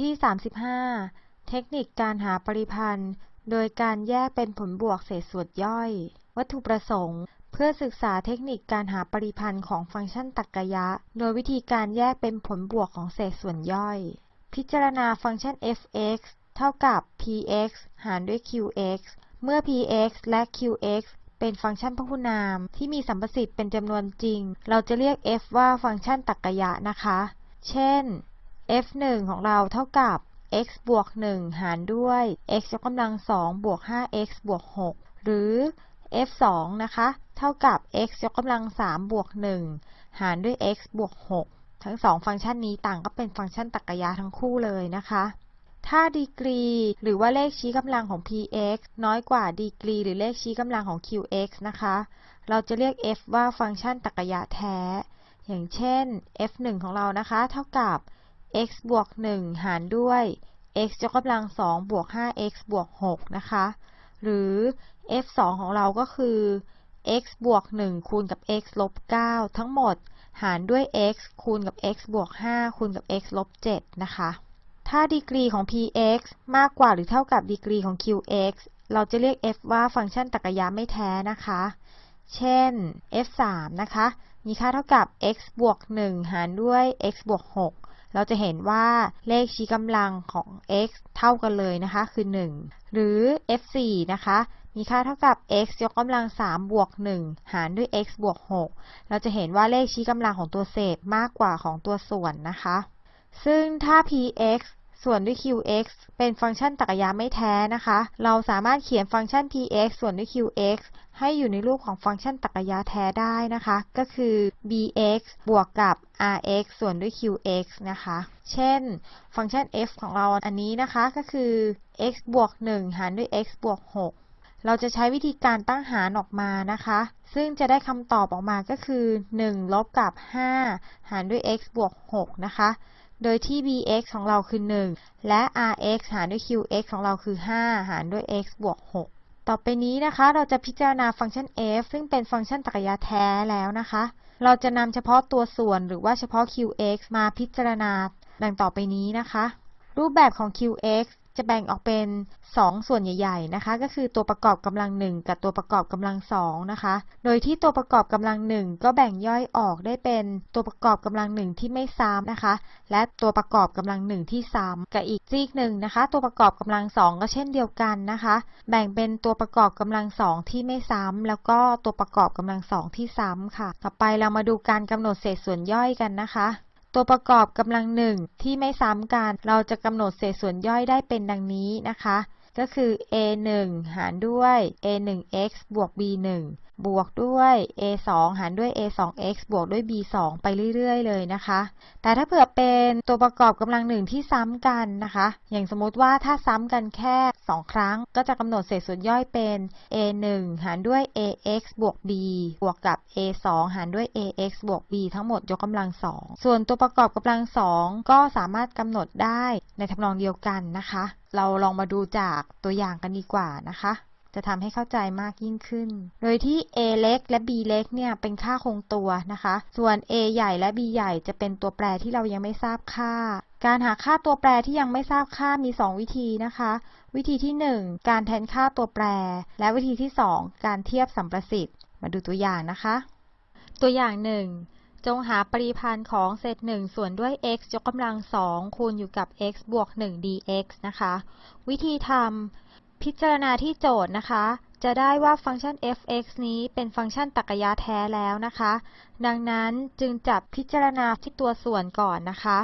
ที่ 35 เทคนิคการหาปริพันธ์ โดยการแยกเป็นผลบวกเศษส่วนย่อย วัตถุประสงค์ เพื่อศึกษาเทคนิคการหาปริพันธ์ของฟังก์ชันตรรกะ โดยวิธีการแยกเป็นผลบวกของเศษส่วนย่อย พิจารณาฟังก์ชัน f(x) เท่ากับ px หารด้วย qx เมื่อ px และ qx เป็นฟังก์ชันพหุนามที่มีสัมประสิทธิ์เป็นจำนวนจริง เราจะเรียก f ว่าฟังก์ชันตรรกะนะคะ เช่น f1 ของเราเท่ากับ x บวก 1 หารด้วย x ยกกำลัง 2 บวก 5x บวก 6 หรือ f2 นะคะ เท่ากับ x ยกกำลัง 3 บวก 1 หารด้วย x บวก 6 ทั้งสองฟังก์ชันนี้ต่างก็เป็นฟังก์ชันตรรกะทั้งคู่เลยนะคะ ถ้าดีกรี หรือว่าเลขชี้กำลังของ px น้อยกว่าดีกรี หรือเลขชี้กำลังของ qx นะคะ เราจะเรียก f ว่าฟังก์ชันตรรกะแท้ อย่างเช่น f1 ของเรานะคะ เท่ากับ x บวก 1 หารด้วย x ยกกำลัง 2 บวก 5x บวก 6 นะคะ หรือ f2 ของเราก็คือ x บวก 1 คูณกับ x ลบ 9 ทั้งหมด หารด้วย x คูณกับ x บวก 5 คูณกับ x ลบ 7 นะคะ ถ้าดีกรีของ px มากกว่าหรือเท่ากับดีกรีของ qx เราจะเรียก f ว่าฟังก์ชันตรรกะไม่แท้นะคะ เช่น f3 นะคะ มีค่าเท่ากับ x บวก 1 หารด้วย x บวก 6 เราจะเห็นว่าเลขชี้กำลังของ x เท่ากันเลยนะคะ คือ 1 หรือ f4 นะคะ มีค่าเท่ากับ x ยกกำลัง 3 บวก 1 หารด้วย x บวก 6 เราจะเห็นว่าเลขชี้กำลังของตัวเศษมากกว่าของตัวส่วนนะคะ ซึ่งถ้า px ส่วนด้วย qx เป็นฟังก์ชันตรรกะไม่แท้นะคะ เราสามารถเขียนฟังก์ชัน px ส่วนด้วย qx ให้อยู่ในรูปของฟังก์ชันตรรกะแท้ได้นะคะ ก็คือ bx บวกกับ rx ส่วนด้วย qx นะคะ เช่น ฟังก์ชัน f ของเราอันนี้นะคะก็คือ x บวก 1 หารด้วย x บวก 6 เราจะใช้วิธีการตั้งหารออกมานะคะ ซึ่งจะได้คำตอบออกมาก็คือ 1 ลบกับ 5 หารด้วย x บวก 6 นะคะ โดยที่ bx ของเราคือ 1 และ rx หารด้วย qx ของเราคือ 5 หารด้วย x บวก 6 ต่อไปนี้นะคะเราจะพิจารณาฟังก์ชัน f ซึ่งเป็นฟังก์ชันตรรกะแท้แล้วนะคะ เราจะนำเฉพาะตัวส่วนหรือว่าเฉพาะ qx มาพิจารณาดังต่อไปนี้นะคะ รูปแบบของ qx จะแบ่งออกเป็น 2 ส่วนใหญ่ๆนะคะก็คือตัวประกอบกำลัง 1 กับตัวประกอบกำลัง2นะคะโดยที่ตัวประกอบกำลัง 1 ก็แบ่งย่อยออกได้เป็นตัวประกอบกำลัง 1 ที่ไม่ซ้ำนะคะ และตัวประกอบกำลัง 1 ที่ซ้ำกับอีกซีกหนึ่งนะคะ ตัวประกอบกำลัง 2 ก็เช่นเดียวกันนะคะ แบ่งเป็นตัวประกอบกำลัง 2 ที่ไม่ซ้ำแล้วก็ตัวประกอบกำลัง 2 ที่ซ้ำค่ะ ต่อไปเรามาดูการกำหนดเศษส่วนย่อยกันนะคะ ตัวประกอบกำลังหนึ่งที่ไม่ซ้ำกัน เราจะกำหนดเศษส่วนย่อยได้เป็นดังนี้นะคะ ก็คือ a 1หารด้วย a 1 x บวก b 1บวกด้วย a 2หารด้วย a 2 x บวกด้วย b 2ไปเรื่อยๆ เลยนะคะ แต่ถ้าเผื่อเป็นตัวประกอบกำลังหนึ่งที่ซ้ำกันนะคะ อย่างสมมติว่าถ้าซ้ำกันแค่ 2 ครั้ง ก็จะกำหนดเศษส่วนย่อยเป็น a 1หารด้วย ax บวก b บวกกับ a 2หารด้วย ax บวก b ทั้งหมดยกกำลัง2ส่วนตัวประกอบกำลัง2ก็สามารถกำหนดได้ในทำนองเดียวกันนะคะ เราลองมาดูจากตัวอย่างกันดีกว่านะคะ จะทำให้เข้าใจมากยิ่งขึ้น โดยที่ a เล็กและ b เล็กเนี่ยเป็นค่าคงตัวนะคะ ส่วน a ใหญ่และ b ใหญ่จะเป็นตัวแปรที่เรายังไม่ทราบค่า การหาค่าตัวแปรที่ยังไม่ทราบค่ามี 2 วิธีนะคะ วิธีที่ 1 การแทนค่าตัวแปร และวิธีที่ 2 การเทียบสัมประสิทธิ์ มาดูตัวอย่างนะคะ ตัวอย่าง1จงหาปริพันธ์ของเศษ1ส่วนด้วย x ยกกำลัง2คูณอยู่กับ x บวก 1 dx นะคะ วิธีทำ พิจารณาที่โจทย์นะคะ จะได้ว่าฟังก์ชัน f(x) นี้เป็นฟังก์ชันตรรกะแท้แล้วนะคะ ดังนั้นจึงจับพิจารณาที่ตัวส่วนก่อนนะคะ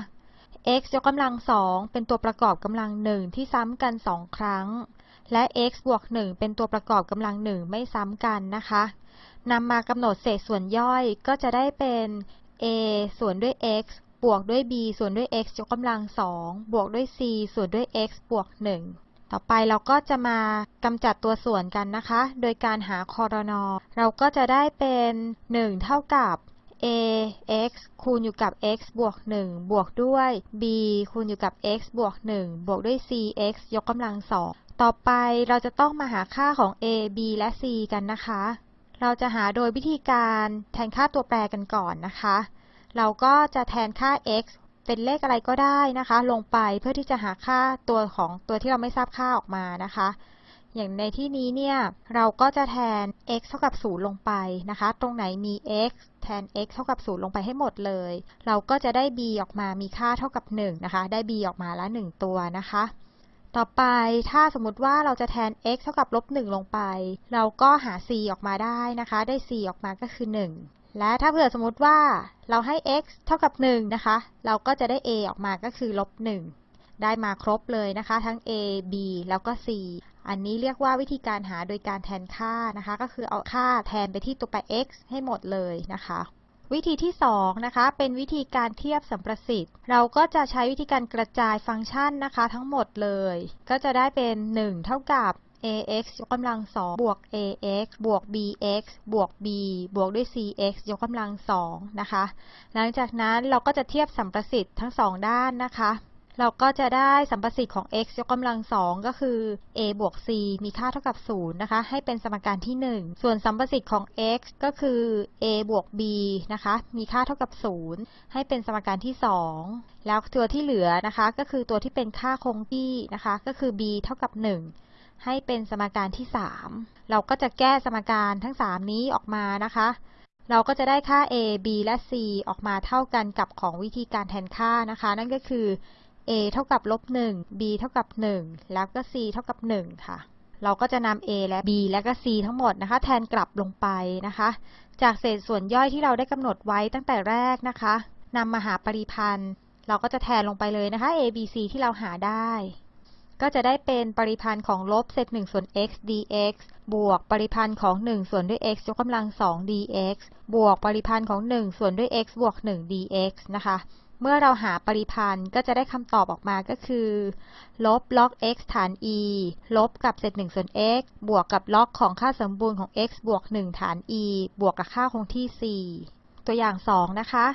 x ยกกำลังสองเป็นตัวประกอบกำลังหนึ่งที่ซ้ำกันสองครั้ง และ x บวก1เป็นตัวประกอบกำลังหนึ่งไม่ซ้ำกันนะคะนำมากำหนดเศษส่วนย่อยก็จะได้เป็น a ส่วนด้วย x บวกด้วย b ส่วนด้วย x ยกกำลังสองบวกด้วย c ส่วนด้วย x บวก1 ต่อไปเราก็จะมากำจัดตัวส่วนกันนะคะ โดยการหาคอรนอเราก็จะได้เป็น 1 เท่ากับ a x คูณอยู่กับ x บวก 1 บวกด้วย b คูณอยู่กับ x บวก 1 บวกด้วย c x ยกกำลังสองต่อไปเราจะต้องมาหาค่าของ a b และ c กันนะคะ เราจะหาโดยวิธีการแทนค่าตัวแปรกันก่อนนะคะ เราก็จะแทนค่า x เป็นเลขอะไรก็ได้นะคะ ลงไปเพื่อที่จะหาค่าตัวของตัวที่เราไม่ทราบค่าออกมานะคะ อย่างในที่นี้เนี่ยเราก็จะแทน x เท่ากับ 0 ลงไปนะคะ ตรงไหนมี x แทน x เท่ากับ 0 ลงไปให้หมดเลย เราก็จะได้ b ออกมามีค่าเท่ากับ 1 นะคะ ได้ b ออกมาละ 1 ตัวนะคะต่อไปถ้าสมมติว่าเราจะแทน x เท่ากับลบ1ลงไป เราก็หา c ออกมาได้นะคะ ได้ c ออกมาก็คือ 1 และถ้าเผื่อสมมติว่าเราให้ x เท่ากับ 1 นะคะ เราก็จะได้ a ออกมาก็คือลบ 1 ได้มาครบเลยนะคะ ทั้ง a b แล้วก็ c อันนี้เรียกว่าวิธีการหาโดยการแทนค่านะคะ ก็คือเอาค่าแทนไปที่ตัวแปร x ให้หมดเลยนะคะ วิธีที่ 2 นะคะ เป็นวิธีการเทียบสัมประสิทธิ์ เราก็จะใช้วิธีการกระจายฟังก์ชันนะคะ ทั้งหมดเลย ก็จะได้เป็น 1 เท่ากับ ax ยกกำลัง2บวก ax บวก bx บวก b บวกด้วย cx ยกกำลัง2นะคะ หลังจากนั้นเราก็จะเทียบสัมประสิทธิ์ทั้ง2ด้านนะคะ เราก็จะได้สัมประสิทธิ์ของ x ยกกำลัง2ก็คือ a บวก c มีค่าเท่ากับ0นะคะ ให้เป็นสมการที่ 1 ส่วนสัมประสิทธิ์ของ x ก็คือ a บวก b นะคะ มีค่าเท่ากับ 0 ให้เป็นสมการที่ 2 แล้วตัวที่เหลือนะคะ ก็คือตัวที่เป็นค่าคงที่นะคะ ก็คือ b เท่ากับ 1 ให้เป็นสมการที่ 3 เราก็จะแก้สมการทั้ง 3 นี้ออกมานะคะ เราก็จะได้ค่า a b และ c ออกมาเท่ากันกับของวิธีการแทนค่านะคะ นั่นก็คือ a เท่ากับลบ1 b เท่ากับ 1 แล้วก็ c เท่ากับ 1 ค่ะ เราก็จะนำ a และ b และก็ c ทั้งหมดนะคะ แทนกลับลงไปนะคะ จากเศษส่วนย่อยที่เราได้กำหนดไว้ตั้งแต่แรกนะคะนำมาหาปริพันธ์ เราก็จะแทนลงไปเลยนะคะ a b c ที่เราหาได้ ก็จะได้เป็นปริพันธ์ของลบเศษ1ส่วน x dx บวกปริพันธ์ของ 1 ส่วนด้วย x ยกกำลัง 2 dx บวกปริพันธ์ของ 1 ส่วนด้วย x บวก 1 dx นะคะ เมื่อเราหาปริพันธ์ก็จะได้คำตอบออกมาก็คือ ลบล็อก x ฐาน e ลบกับเศษ1ส่วน x บวกกับล็อกของค่าสมบูรณ์ของ x บวก 1 ฐาน e บวกกับค่าคงที่ c ตัวอย่าง 2 นะคะ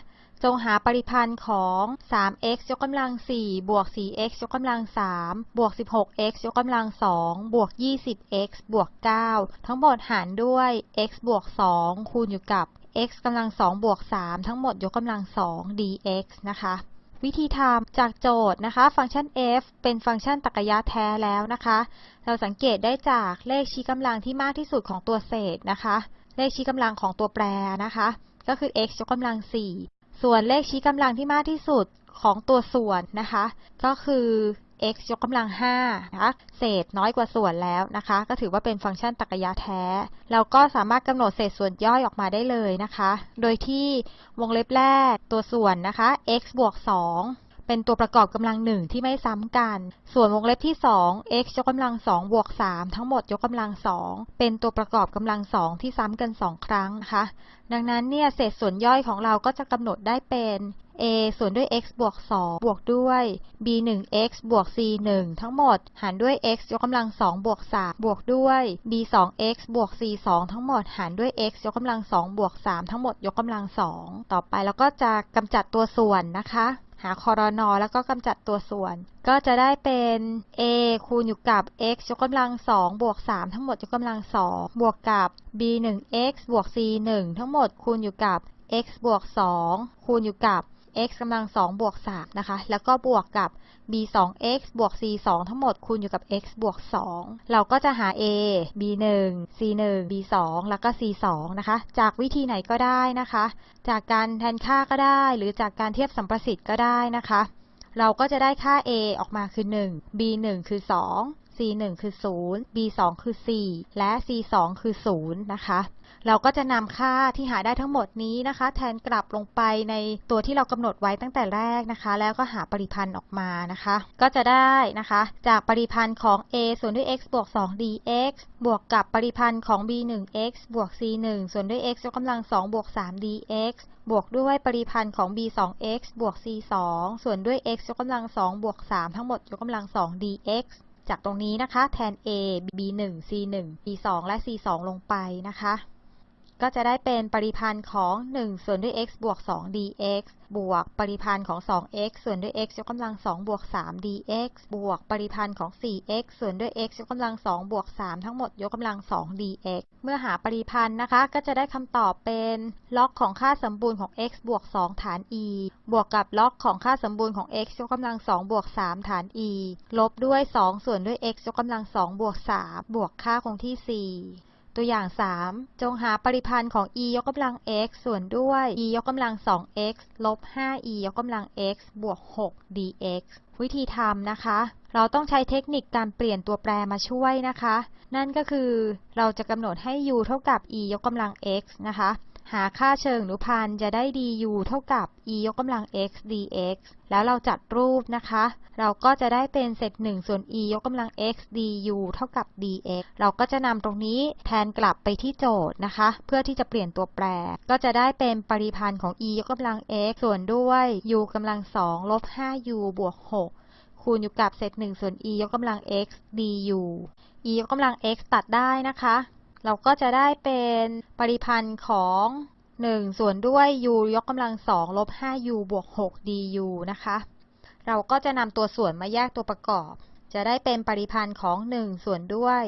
จงหาปริพันธ์ของ 3x ยกกำลัง 4 บวก 4x ยกกำลัง 3 บวก 16x ยกกำลัง 2 บวก 20x บวก 9 ทั้งหมดหารด้วย x บวก 2 คูณอยู่กับ x กำลัง 2 บวก 3 ทั้งหมดยกกำลัง 2 dx นะคะวิธีทำจากโจทย์นะคะ ฟังก์ชัน f เป็นฟังก์ชันตรรกะแท้แล้วนะคะ เราสังเกตได้จากเลขชี้กำลังที่มากที่สุดของตัวเศษนะคะ เลขชี้กำลังของตัวแปรนะคะ ก็คือ x ยกกำลัง4 ส่วนเลขชี้กำลังที่มากที่สุดของตัวส่วนนะคะ ก็คือ x ยกกำลัง5นะคะ เศษน้อยกว่าส่วนแล้วนะคะ ก็ถือว่าเป็นฟังก์ชันตรรกะแท้ เราก็สามารถกำหนดเศษส่วนย่อยออกมาได้เลยนะคะ โดยที่วงเล็บแรกตัวส่วนนะคะ x บวก2 เป็นตัวประกอบกำลังหนึ่งที่ไม่ซ้ำกัน ส่วนวงเล็บที่ 2 x ยกกำลัง2บวก3ทั้งหมดยกกำลัง2เป็นตัวประกอบกำลัง2ที่ซ้ำกัน 2 ครั้งนะคะ ดังนั้นเนี่ยเศษส่วนย่อยของเราก็จะกำหนดได้เป็น a ส่วนด้วย x บวก 2 บวกด้วย b 1 x บวก c 1 ทั้งหมด หารด้วย x ยกกำลัง2บวก 3 บวกด้วย b 2 x บวก c 2 ทั้งหมด หารด้วย x ยกกำลัง2บวก 3 ทั้งหมดยกกำลัง 2 ต่อไปเราก็จะกำจัดตัวส่วนนะคะ หาคอรนอแล้วก็กำจัดตัวส่วน ก็จะได้เป็น a คูณอยู่กับ x ยกกำลัง2บวก3ทั้งหมดยกกำลัง2บวกกับ b 1 x บวก c 1ทั้งหมดคูณอยู่กับ x บวก 2 คูณอยู่กับ x กำลัง2บวก3นะคะ แล้วก็บวกกับ b 2 x บวก c 2ทั้งหมดคูณอยู่กับ x บวก 2 เราก็จะหา a b 1 c 1 b 2แล้วก็ c 2นะคะ จากวิธีไหนก็ได้นะคะ จากการแทนค่าก็ได้ หรือจากการเทียบสัมประสิทธิ์ก็ได้นะคะ เราก็จะได้ค่า a ออกมาคือ 1 b 1คือ 2 c 1คือ 0 b 2คือ 4 และ c 2คือ 0 นะคะ เราก็จะนำค่าที่หาได้ทั้งหมดนี้นะคะ แทนกลับลงไปในตัวที่เรากำหนดไว้ตั้งแต่แรกนะคะ แล้วก็หาปริพันธ์ออกมานะคะ ก็จะได้นะคะ จากปริพันธ์ของ a ส่วนด้วย x บวก 2 dx บวกกับปริพันธ์ของ b 1 x บวก c 1ส่วนด้วย x ยกกำลัง 2 บวก 3 dx บวกด้วยปริพันธ์ของ b 2 x บวก c 2ส่วนด้วย x ยกกำลัง 2 บวก 3 ทั้งหมดยกกำลัง 2 dx จากตรงนี้นะคะ แทน a b 1 c 1 b 2และ c 2ลงไปนะคะ ก็จะได้เป็นปริพันธ์ของ 1 ส่วนด้วย x บวก 2 dx บวกปริพันธ์ของ 2x ส่วนด้วย x ยกกำลัง 2 บวก 3 dx บวกปริพันธ์ของ 4x ส่วนด้วย x ยกกำลัง 2 บวก 3 ทั้งหมดยกกำลัง 2 dx เมื่อหาปริพันธ์นะคะ ก็จะได้คำตอบเป็นล็อกของค่าสมบูรณ์ของ x บวก 2 ฐาน e บวกกับล็อกของค่าสมบูรณ์ของ x ยกกำลัง 2 บวก 3 ฐาน e ลบด้วย 2 ส่วนด้วย x ยกกำลัง 2 บวก 3 บวกค่าคงที่ 4 ตัวอย่าง 3 จงหาปริพันธ์ของ e ยกกำลัง x ส่วนด้วย e ยกกำลัง 2x ลบ 5e ยกกำลัง x บวก 6 dx วิธีทำนะคะ เราต้องใช้เทคนิคการเปลี่ยนตัวแปรมาช่วยนะคะ นั่นก็คือเราจะกำหนดให้ u เท่ากับ e ยกกำลัง x นะคะ หาค่าเชิงอนุพันธ์จะได้ du เท่ากับ e ยกกำลัง x dx แล้วเราจัดรูปนะคะ เราก็จะได้เป็นเศษ1ส่วน e ยกกำลัง x du เท่ากับ dx เราก็จะนำตรงนี้แทนกลับไปที่โจทย์นะคะ เพื่อที่จะเปลี่ยนตัวแปร ก็จะได้เป็นปริพันธ์ของ e ยกกำลัง x ส่วนด้วย u กำลัง2ลบ 5u บวก 6คูณอยู่กับเศษ1ส่วน e ยกกำลัง x du e ยกกำลัง x ตัดได้นะคะ เราก็จะได้เป็นปริพันธ์ของ 1 ส่วนด้วย u ยกกำลัง2ลบ 5u บวก 6 du นะคะ เราก็จะนำตัวส่วนมาแยกตัวประกอบ จะได้เป็นปริพันธ์ของ 1 ส่วนด้วย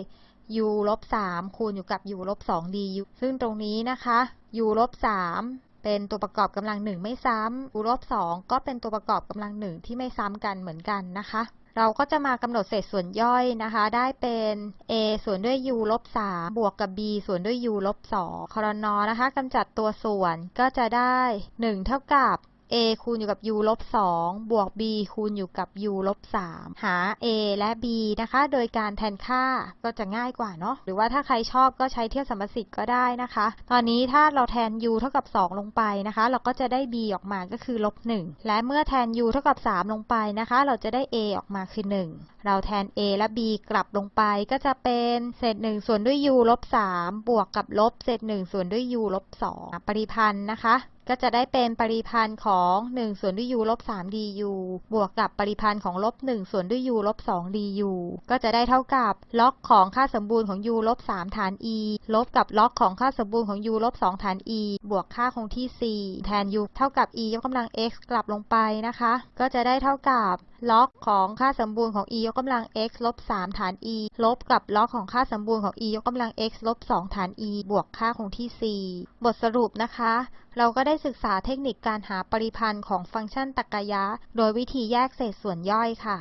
u ลบ3คูณอยู่กับ u ลบ2 du ซึ่งตรงนี้นะคะ u ลบ3เป็นตัวประกอบกำลัง1ไม่ซ้ำ u ลบ2ก็เป็นตัวประกอบกำลัง1ที่ไม่ซ้ำกันเหมือนกันนะคะ เราก็จะมากำหนดเศษส่วนย่อยนะคะ ได้เป็น a ส่วนด้วย u ลบ3บวกกับ b ส่วนด้วย u ลบ2คอรนอนะคะกำจัดตัวส่วนก็จะได้ 1 เท่ากับ a คูณอยู่กับ u ลบ2บวก b คูณอยู่กับ u ลบ3หา a และ b นะคะ โดยการแทนค่าก็จะง่ายกว่าเนาะหรือว่าถ้าใครชอบก็ใช้เทียบสัมประสิทธิ์ก็ได้นะคะ ตอนนี้ถ้าเราแทน u เท่ากับ 2 ลงไปนะคะ เราก็จะได้ b ออกมาก็คือลบ1และเมื่อแทน u เท่ากับ 3 ลงไปนะคะ เราจะได้ a ออกมาคือ 1 เราแทน a และ b กลับลงไปก็จะเป็นเศษ 1 ส่วนด้วย u ลบ3บวกกับลบเศษ 1 ส่วนด้วย u ลบ2ปริพันธ์นะคะ ก็จะได้เป็นปริพันธ์ของ 1 ส่วนด้วย u ลบ3 du บวกกับปริพันธ์ของลบ 1 ส่วนด้วย u ลบ2 du ก็จะได้เท่ากับล็อกของค่าสมบูรณ์ของ u ลบ3ฐาน e ลบกับล็อกของค่าสมบูรณ์ของ u ลบ2ฐาน e บวกค่าคงที่ 4 แทน u เท่ากับ e ยกกำลัง x กลับลงไปนะคะ ก็จะได้เท่ากับล็อกของค่าสมบูรณ์ของ e ยกกำลัง x ลบ 3 ฐาน e ลบกับล็อกของค่าสมบูรณ์ของ e ยกกำลัง x ลบ 2 ฐาน e บวกค่าคงที่ 4 บทสรุปนะคะ เราก็ได้ศึกษาเทคนิคการหาปริพันธ์ของฟังก์ชันตรรกะยะ โดยวิธีแยกเศษส่วนย่อยค่ะ